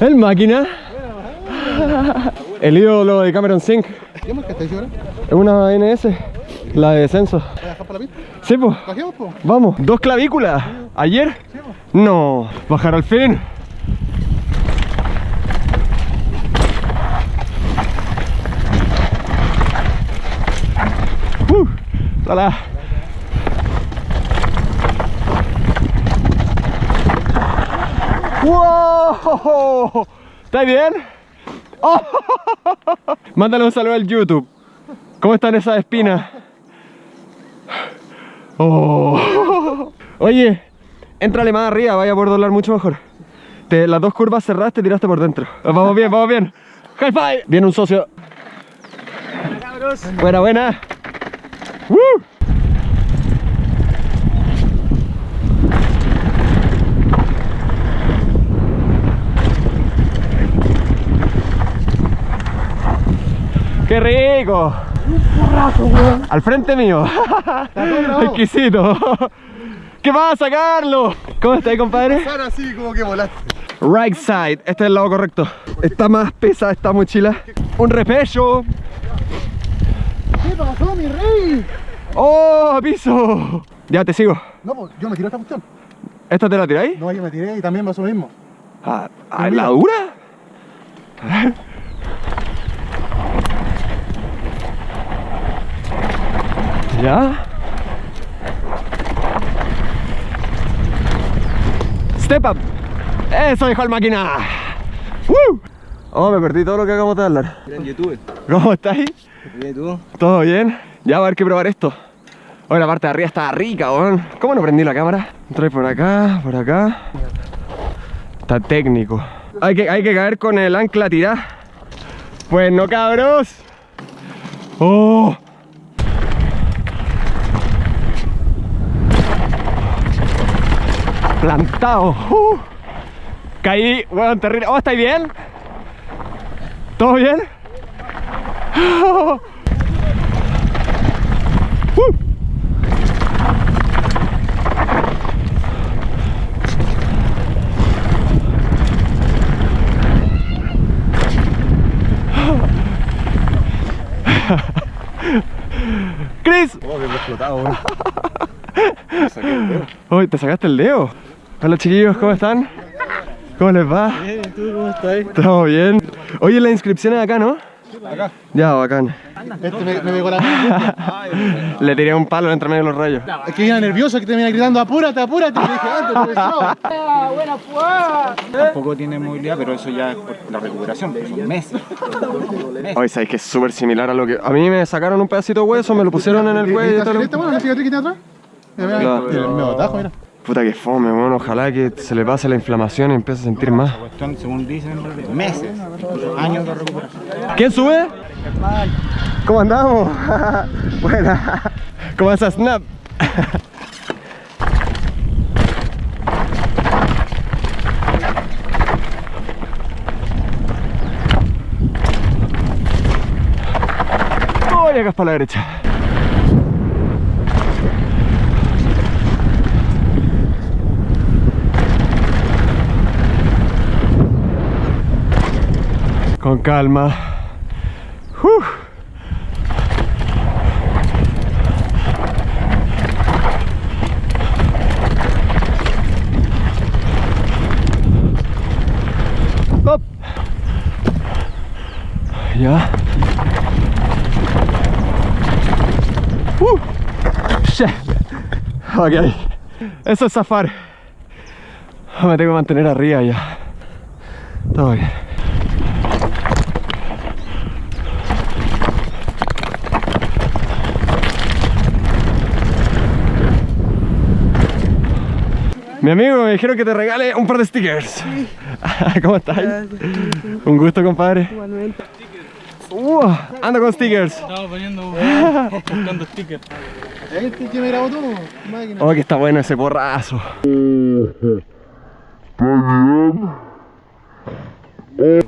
El máquina. El ídolo de Cameron Sync. ¿Qué marca estáis ahora? Es una NS. La de descenso. ¿Vas a dejar para la pista? Sí, pues. ¿Bajemos, po? Vamos. Dos clavículas. ¿Ayer? Sí, po. No. Bajar al fin. Uh, hola. ¡Wow! ¿Estás bien? ¡Oh! Mándale un saludo al YouTube. ¿Cómo están esas espinas? Oh. Oye, entrale más arriba, vaya a poder doblar mucho mejor. Te- las dos curvas cerradas te tiraste por dentro. Vamos bien, vamos bien. High five. Viene un socio. Buena, buena. ¡Woo! ¡Qué rico! Al frente mío. Exquisito. ¿Qué pasa, Carlos? ¿Cómo estás, compadre? Ahora así como que volaste. Right side, este es el lado correcto. Está más pesada esta mochila. Un repecho. ¿Qué pasó, mi rey? ¡Oh, piso! Ya te sigo. No, pues yo me tiré esta cuestión. ¿Esta te la tiráis? No, yo me tiré y también me pasó lo mismo. Ah, ¿La dura? ¿Ya? Step up. Eso dijo el máquina. ¡Woo! Oh, me perdí todo lo que acabamos de hablar. en YouTube. ¿Cómo estáis? ¿Y tú? ¿Todo bien? Ya va a haber que probar esto. Oye, la parte de arriba está rica, weón. ¿Cómo no prendí la cámara? Entré por acá, por acá. Está técnico. Hay que, hay que caer con el ancla tirada. Pues no, cabros. ¡Oh! Plantado. Uh. Caí, weón, terrible. Oh, ¿estáis bien? ¿Todo bien? Uh. Chris, Oh, que me explotado. Uy, te sacaste el dedo. Hola chiquillos, ¿cómo están? ¿Cómo les va? Bien, ¿tú cómo estás? ¿Todo bien? Oye, la inscripción es acá, ¿no? Acá. Ya, bacán. Este me, me pegó la. Le tiré un palo entre medio de los rayos. Es que iba nervioso que te venía gritando, apúrate, apúrate. Le dije, antes, profesor. Tampoco tiene movilidad, pero eso ya es por la recuperación, porque son meses. Hoy sabéis que es súper similar a lo que... A mí me sacaron un pedacito de hueso, me lo pusieron en el cuello y todo. lo- ¿Esta bueno, la cicatriz que tiene atrás? Mira, mira, No. el medio tajo, mira. Puta que fome, bueno, ojalá que se le pase la inflamación y empiece a sentir más. Cuestión, según dicen, meses, años de recuperación. ¿Quién sube? ¿Cómo andamos? Buena. ¿Cómo estás, Snap? Voy acá es para la derecha. Con calma. Uf. Ya. Uh. Ok. Eso es zafar. Me tengo que mantener arriba ya. Todo bien. Mi amigo me dijeron que te regale un par de stickers. ¿Cómo estás? Un gusto, compadre. Igualmente. Uh, ando con stickers. Estaba poniendo buscando stickers. Este que me grabó tú, máquina. Oh, que está bueno ese porrazo.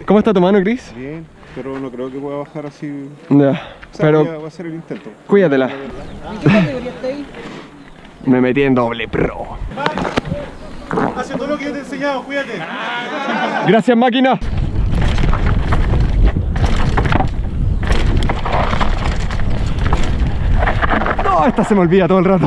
¿Cómo está tu mano, Chris? Bien, pero no creo que pueda bajar así. Ya, O sea, pero voy, a, hacer el intento. cuídatela. ¿Qué categoría está ahí? Me metí en doble pro. Hace todo lo que yo te he enseñado, cuídate. Gracias, máquina. No, esta se me olvida todo el rato.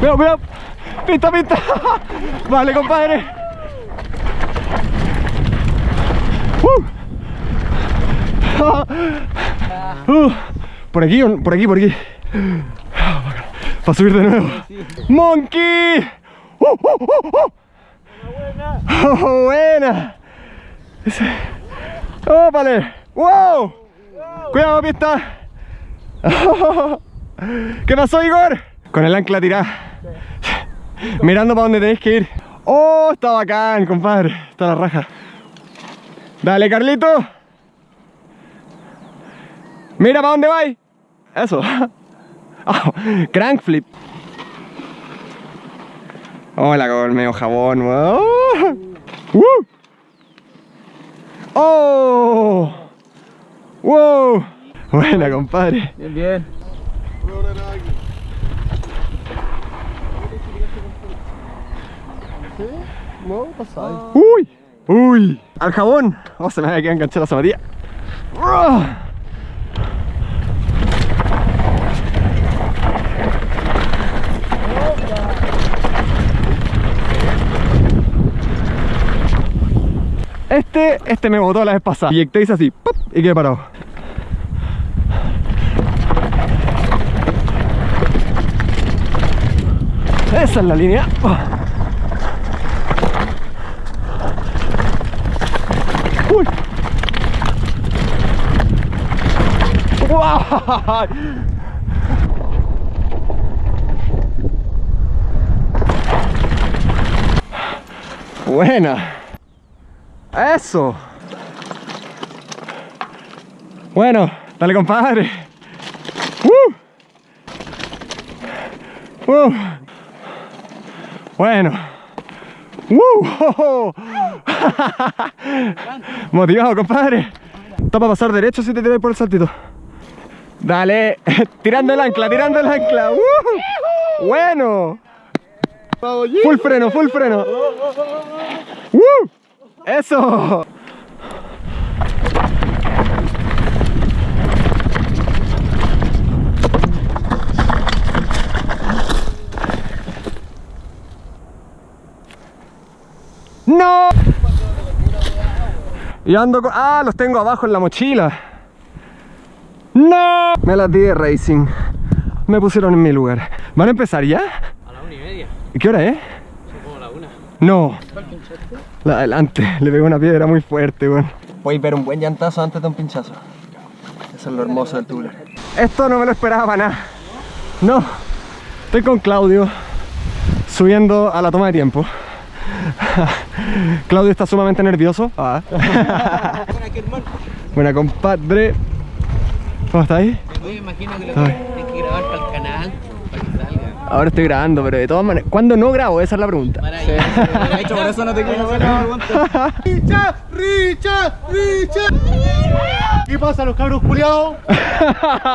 Cuidado, cuidado. Pinta, pinta. Vale, compadre. Uh. Uh. Por aquí, por aquí, por aquí. Para subir de nuevo. ¡Monkey! ¡Uh, uh, uh, uh! ¡Oh, buena! ¡Ópale! ¡Wow! ¡Cuidado, pista! ¿Qué pasó, Igor? Con el ancla tirada. Mirando para dónde tenéis que ir. ¡Oh! Está bacán, compadre. Está la raja. Dale, Carlito. Mira para dónde vais. Eso. Oh, crank flip. Hola, con medio jabón. Oh. Uh. Oh. Wow. Buena, compadre. Bien, bien. Uy. Uy. Al jabón. Oh, se me había quedado enganchada la zapatilla. Este, este me botó la vez pasada. Y hice así, ¡pop! y quedé parado. Esa es la línea. ¡Guau! Buena. Eso. Bueno, dale compadre. ¡Uh! ¡Uh! Bueno. ¡Uh! Motivado, compadre. Está para pasar derecho si te tiras por el saltito. Dale, tirando el ancla, tirando el ancla. ¡Uh! Bueno. Full freno, full freno. ¡Uh! Eso. ¡No! Y ando con... Ah, los tengo abajo en la mochila. ¡No! Me las di de racing. Me pusieron en mi lugar. ¿Van a empezar ya? A la una y media. ¿Y ¿Qué hora es? Como la una. No. La adelante, le pegó una piedra muy fuerte, weón. Voy a ver un buen llantazo antes de un pinchazo. Eso es lo hermoso del tubular. Esto no me lo esperaba para nada. No. Estoy con Claudio subiendo a la toma de tiempo. Claudio está sumamente nervioso. Ah. Buena compadre. ¿Cómo estáis? Oye, imagino que lo tienes que grabar para el canal, para que salga. Ahora estoy grabando, pero de todas maneras. ¿Cuándo no grabo? Esa es la pregunta. Ahí. De hecho, por eso no te quiero pregunta. ¡Richa! ¡Richa! ¡Richa! ¿Qué pasa, los cabros culiados?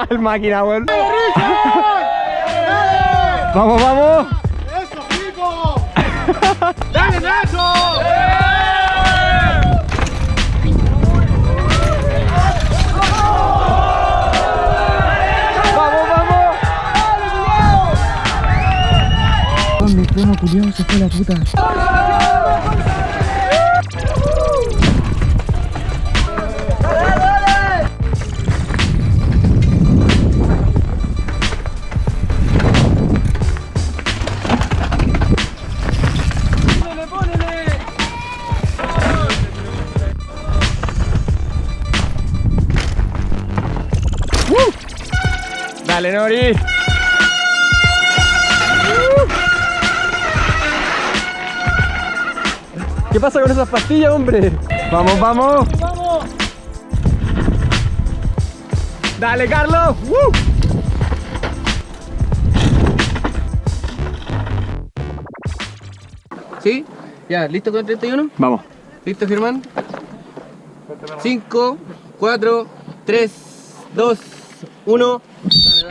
El máquina, weón. ¡Richa! Vamos, vamos. ¡Dale, Nacho! Vamos, vamos. Mi primo culiao se fue la puta. Dale, Nori. ¿Qué pasa con esas pastillas, hombre? Vamos, vamos. Vamos. Dale, Carlos. ¡Uh! ¿Sí? Ya, ¿listo con el 31? Vamos. ¿Listo, Germán? 5, 4, 3, 2, 1.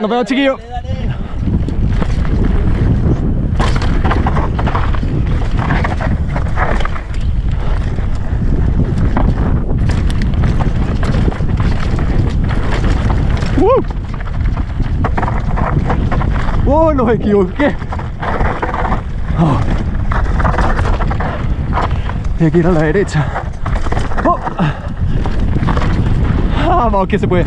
Nos vemos, chiquillos. ¡Uh! ¡Oh, no me equivoqué! Oh. Hay que a la derecha. Oh. Vamos, que se puede.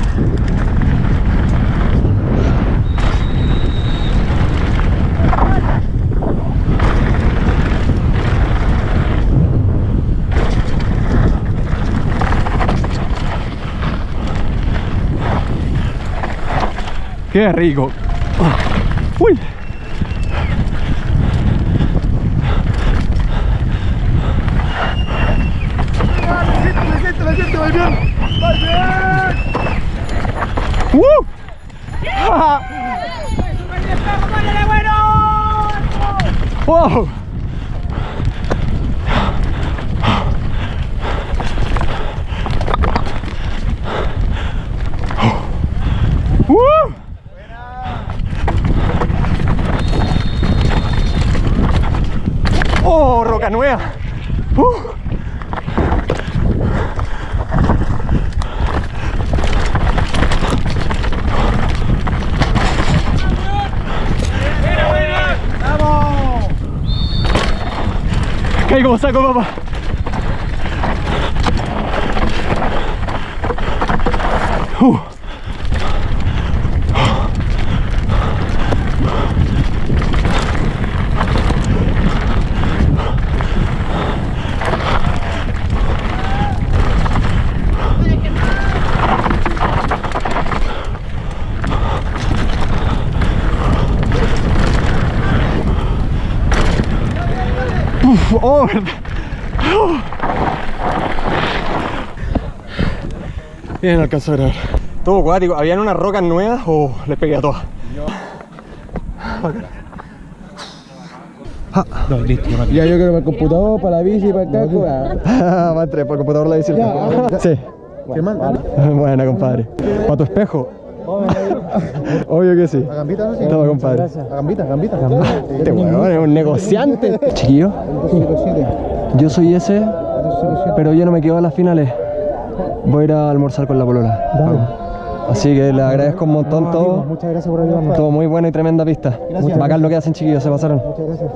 Qué rico. Uy. ¡Uh! ¡Wow! ¡Uh! ¡Oh, roca nueva! ¡Uh! Caí como saco, papá. Uf, oh, verdad. Oh. Bien, alcanzó a grabar. Todo acuático. Habían unas rocas nuevas o les pegué a todas. Ya yo quiero para el computador, para la bici, para el casco. Va a entrar por el computador la bici. Sí. Buena, compadre. ¿Para tu espejo? Obvio que sí. ¿A gambita no? Sí. Toma, compadre. A gambita, gambita, gambita. Este weón es un negociante. Chiquillo, 207. yo soy ese, 207. pero yo no me quedo a las finales. Voy a ir a almorzar con la polola. Así que le agradezco un montón todo. Muchas gracias por ayudarnos. Todo muy bueno y tremenda pista. Bacán lo que hacen chiquillos, se pasaron. Muchas gracias.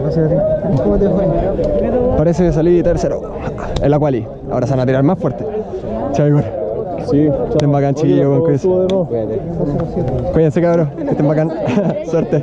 Gracias a ti. ¿Cómo te fue? Parece que salí tercero en la quali. Ahora se van a tirar más fuerte. Chao, Igor. Sí. Estén bacán, chiquillos. Cuídense. Estuvo de nuevo. 207. Cuídense, cabros. Que estén bacán. Suerte.